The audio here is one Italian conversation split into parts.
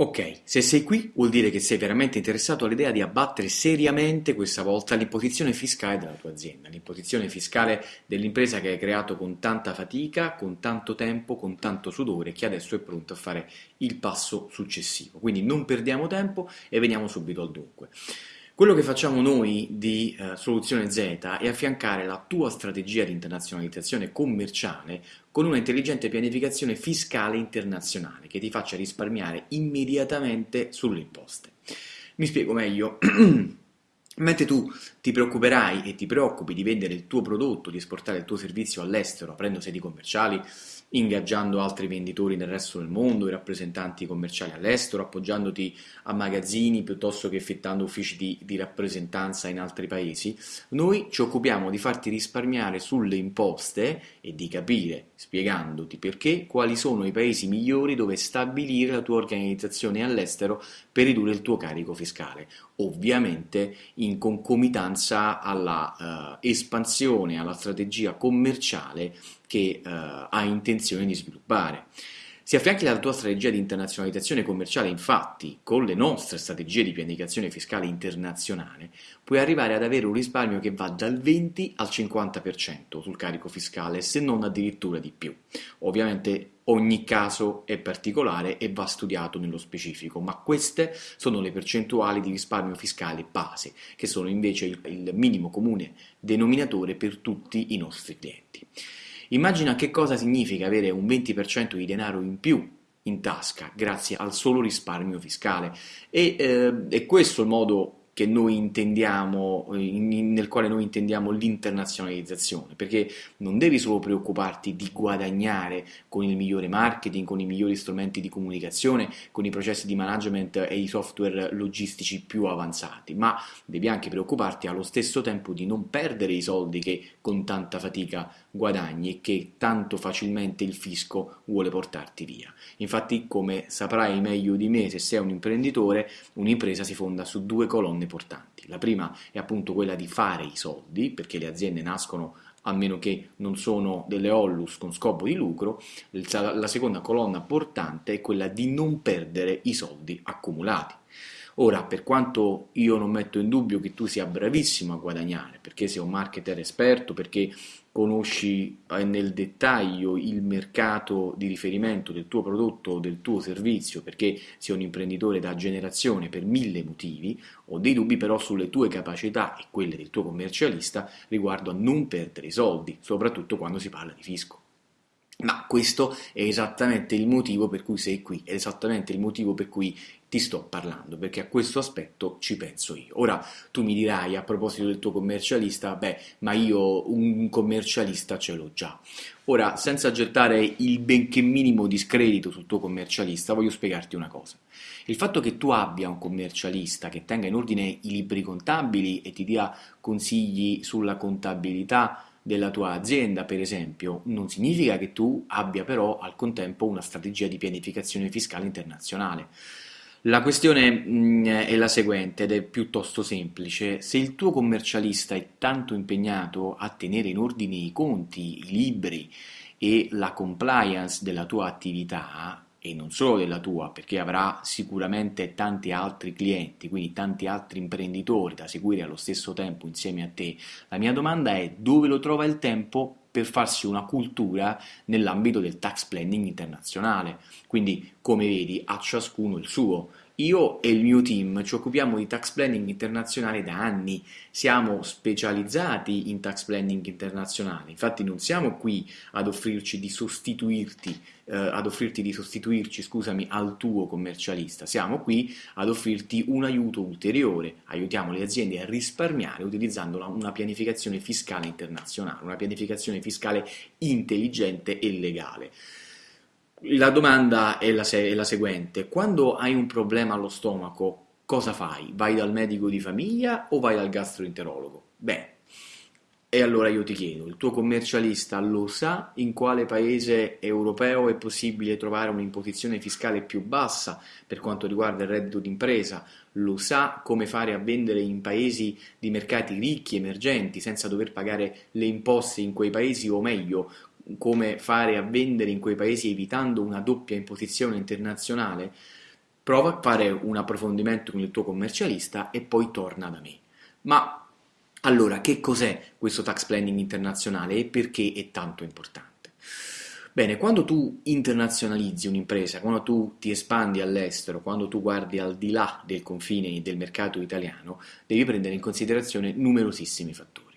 Ok, se sei qui vuol dire che sei veramente interessato all'idea di abbattere seriamente questa volta l'imposizione fiscale della tua azienda, l'imposizione fiscale dell'impresa che hai creato con tanta fatica, con tanto tempo, con tanto sudore, che adesso è pronto a fare il passo successivo. Quindi non perdiamo tempo e veniamo subito al dunque. Quello che facciamo noi di eh, Soluzione Z è affiancare la tua strategia di internazionalizzazione commerciale con una intelligente pianificazione fiscale internazionale che ti faccia risparmiare immediatamente sulle imposte. Mi spiego meglio. Mentre tu ti preoccuperai e ti preoccupi di vendere il tuo prodotto, di esportare il tuo servizio all'estero, aprendo sedi commerciali, ingaggiando altri venditori nel resto del mondo, i rappresentanti commerciali all'estero, appoggiandoti a magazzini piuttosto che effettuando uffici di, di, rappresentanza in altri paesi, noi ci occupiamo di farti risparmiare sulle imposte e di capire, spiegandoti perché, quali sono i paesi migliori dove stabilire la tua organizzazione all'estero per ridurre il tuo carico fiscale, ovviamente in concomitanza alla uh, espansione, alla strategia commerciale che uh, ha intenzione di sviluppare. Si affianchi alla tua strategia di internazionalizzazione commerciale, infatti, con le nostre strategie di pianificazione fiscale internazionale, puoi arrivare ad avere un risparmio che va dal 20 al 50% sul carico fiscale, se non addirittura di più. Ovviamente ogni caso è particolare e va studiato nello specifico, ma queste sono le percentuali di risparmio fiscale base, che sono invece il, il minimo comune denominatore per tutti i nostri clienti. Immagina che cosa significa avere un 20% di denaro in più in tasca grazie al solo risparmio fiscale e eh, è questo il modo che noi intendiamo, in, nel quale noi intendiamo l'internazionalizzazione, perché non devi solo preoccuparti di guadagnare con il migliore marketing, con i migliori strumenti di comunicazione, con i processi di management e i software logistici più avanzati, ma devi anche preoccuparti allo stesso tempo di non perdere i soldi che con tanta fatica guadagni e che tanto facilmente il fisco vuole portarti via. Infatti, come saprai meglio di me se sei un imprenditore, un'impresa si fonda su due colonne portanti. La prima è appunto quella di fare i soldi, perché le aziende nascono a meno che non sono delle ollus con scopo di lucro, la seconda colonna portante è quella di non perdere i soldi accumulati. Ora, per quanto io non metto in dubbio che tu sia bravissimo a guadagnare, perché sei un marketer esperto, perché conosci eh, nel dettaglio il mercato di riferimento del tuo prodotto o del tuo servizio, perché sei un imprenditore da generazione per mille motivi, ho dei dubbi però sulle tue capacità e quelle del tuo commercialista riguardo a non perdere i soldi, soprattutto quando si parla di fisco. Ma questo è esattamente il motivo per cui sei qui, è esattamente il motivo per cui ti sto parlando, perché a questo aspetto ci penso io. Ora tu mi dirai a proposito del tuo commercialista, beh, ma io un commercialista ce l'ho già. Ora, senza gettare il benché minimo discredito sul tuo commercialista, voglio spiegarti una cosa. Il fatto che tu abbia un commercialista che tenga in ordine i libri contabili e ti dia consigli sulla contabilità, della tua azienda, per esempio, non significa che tu abbia però al contempo una strategia di pianificazione fiscale internazionale. La questione mm, è la seguente ed è piuttosto semplice. Se il tuo commercialista è tanto impegnato a tenere in ordine i conti, i libri e la compliance della tua attività, e non solo della tua, perché avrà sicuramente tanti altri clienti, quindi tanti altri imprenditori da seguire allo stesso tempo insieme a te. La mia domanda è dove lo trova il tempo per farsi una cultura nell'ambito del tax planning internazionale. Quindi, come vedi, a ciascuno il suo. Io e il mio team ci occupiamo di tax planning internazionale da anni, siamo specializzati in tax planning internazionale, infatti non siamo qui ad offrirci di sostituirti, eh, ad offrirti di sostituirci, scusami, al tuo commercialista, siamo qui ad offrirti un aiuto ulteriore, aiutiamo le aziende a risparmiare utilizzando una pianificazione fiscale internazionale, una pianificazione fiscale intelligente e legale. La domanda è la, è la, seguente, quando hai un problema allo stomaco, cosa fai? Vai dal medico di famiglia o vai dal gastroenterologo? Beh, e allora io ti chiedo, il tuo commercialista lo sa in quale paese europeo è possibile trovare un'imposizione fiscale più bassa per quanto riguarda il reddito d'impresa? Lo sa come fare a vendere in paesi di mercati ricchi, emergenti, senza dover pagare le imposte in quei paesi o meglio, come fare a vendere in quei paesi evitando una doppia imposizione internazionale, prova a fare un approfondimento con il tuo commercialista e poi torna da me. Ma allora, che cos'è questo tax planning internazionale e perché è tanto importante? Bene, quando tu internazionalizzi un'impresa, quando tu ti espandi all'estero, quando tu guardi al di là del confine del mercato italiano, devi prendere in considerazione numerosissimi fattori.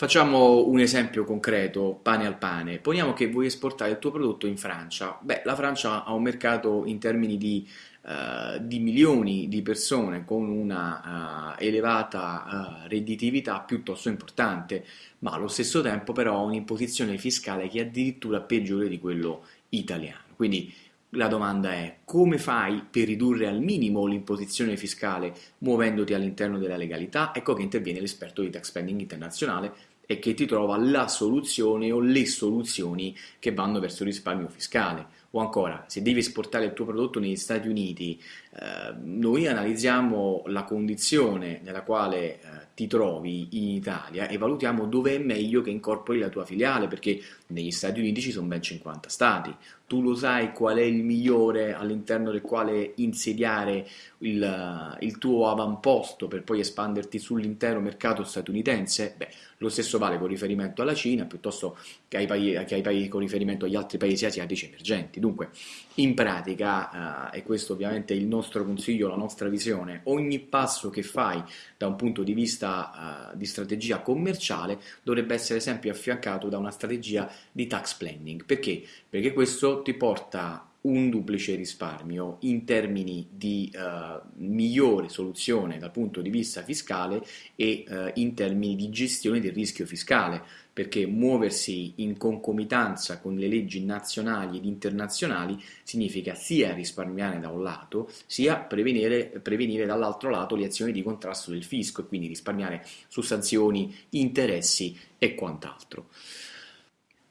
Facciamo un esempio concreto, pane al pane. Poniamo che vuoi esportare il tuo prodotto in Francia. Beh, la Francia ha un mercato in termini di Uh, di milioni di persone con una uh, elevata uh, redditività piuttosto importante, ma allo stesso tempo però ha un'imposizione fiscale che è addirittura peggiore di quello italiano. Quindi la domanda è come fai per ridurre al minimo l'imposizione fiscale muovendoti all'interno della legalità? Ecco che interviene l'esperto di tax spending internazionale e che ti trova la soluzione o le soluzioni che vanno verso il risparmio fiscale. O ancora, se devi esportare il tuo prodotto negli Stati Uniti, eh, noi analizziamo la condizione nella quale eh, ti trovi in Italia e valutiamo dove è meglio che incorpori la tua filiale, perché negli Stati Uniti ci sono ben 50 stati. Tu lo sai qual è il migliore all'interno del quale insediare il, il tuo avamposto per poi espanderti sull'intero mercato statunitense? Beh, lo stesso vale con riferimento alla Cina piuttosto che ai, paesi, che ai paesi con riferimento agli altri paesi asiatici emergenti. Dunque, in pratica, eh, e questo ovviamente è il nostro consiglio, la nostra visione, ogni passo che fai da un punto di vista eh, di strategia commerciale dovrebbe essere sempre affiancato da una strategia di tax planning. Perché? Perché questo ti porta un duplice risparmio in termini di uh, migliore soluzione dal punto di vista fiscale e uh, in termini di gestione del rischio fiscale, perché muoversi in concomitanza con le leggi nazionali ed internazionali significa sia risparmiare da un lato, sia prevenire, prevenire dall'altro lato le azioni di contrasto del fisco e quindi risparmiare su sanzioni, interessi e quant'altro.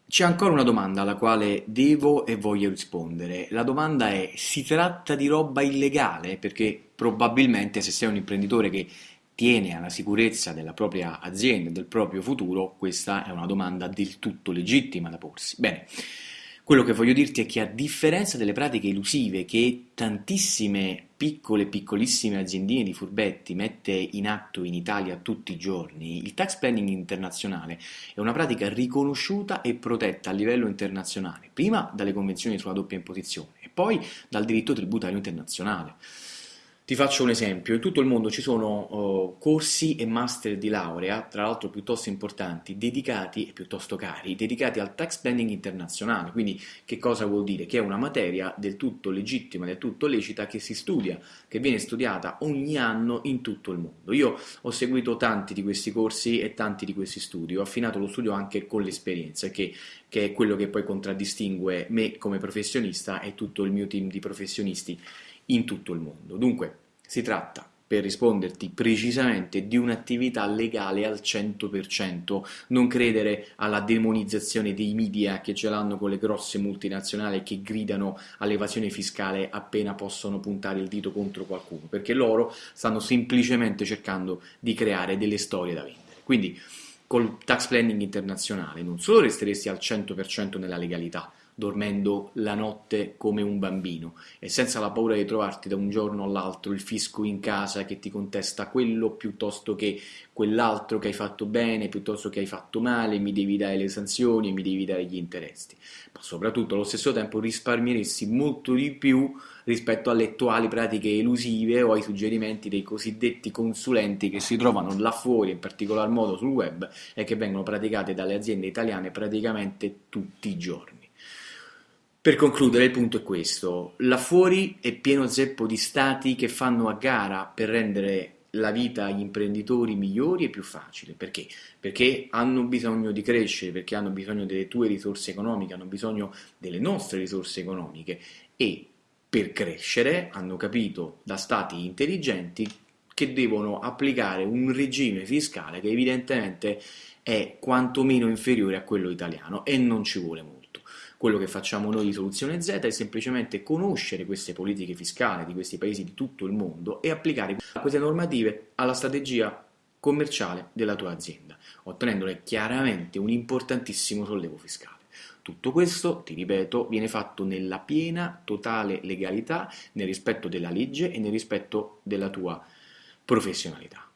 C'è ancora una domanda alla quale devo e voglio rispondere. La domanda è: si tratta di roba illegale? Perché probabilmente se sei un imprenditore che tiene alla sicurezza della propria azienda del proprio futuro, questa è una domanda del tutto legittima da porsi. Bene, quello che voglio dirti è che a differenza delle pratiche elusive che tantissime piccole, piccolissime aziendine di furbetti mette in atto in Italia tutti i giorni, il tax planning internazionale è una pratica riconosciuta e protetta a livello internazionale, prima dalle convenzioni sulla doppia imposizione e poi dal diritto tributario internazionale. Ti faccio un esempio, in tutto il mondo ci sono uh, corsi e master di laurea, tra l'altro piuttosto importanti, dedicati e piuttosto cari, dedicati al tax planning internazionale. Quindi che cosa vuol dire? Che è una materia del tutto legittima, del tutto lecita, che si studia, che viene studiata ogni anno in tutto il mondo. Io ho seguito tanti di questi corsi e tanti di questi studi, ho affinato lo studio anche con l'esperienza, che, che è quello che poi contraddistingue me come professionista e tutto il mio team di professionisti in tutto il mondo. Dunque, si tratta, per risponderti precisamente, di un'attività legale al 100%, non credere alla demonizzazione dei media che ce l'hanno con le grosse multinazionali che gridano all'evasione fiscale appena possono puntare il dito contro qualcuno, perché loro stanno semplicemente cercando di creare delle storie da vendere. Quindi, col tax planning internazionale non solo resteresti al 100% nella legalità, dormendo la notte come un bambino e senza la paura di trovarti da un giorno all'altro il fisco in casa che ti contesta quello piuttosto che quell'altro che hai fatto bene, piuttosto che hai fatto male, mi devi dare le sanzioni mi devi dare gli interessi. Ma soprattutto allo stesso tempo risparmieresti molto di più rispetto alle attuali pratiche elusive o ai suggerimenti dei cosiddetti consulenti che si trovano là fuori, in particolar modo sul web, e che vengono praticate dalle aziende italiane praticamente tutti i giorni. Per concludere, il punto è questo: là fuori è pieno zeppo di stati che fanno a gara per rendere la vita agli imprenditori migliori e più facile. Perché? Perché hanno bisogno di crescere, perché hanno bisogno delle tue risorse economiche, hanno bisogno delle nostre risorse economiche e per crescere hanno capito da stati intelligenti che devono applicare un regime fiscale che evidentemente è quantomeno inferiore a quello italiano e non ci vuole molto. Quello che facciamo noi di Soluzione Z è semplicemente conoscere queste politiche fiscali di questi paesi di tutto il mondo e applicare queste normative alla strategia commerciale della tua azienda, ottenendone chiaramente un importantissimo sollevo fiscale. Tutto questo, ti ripeto, viene fatto nella piena, totale legalità, nel rispetto della legge e nel rispetto della tua professionalità.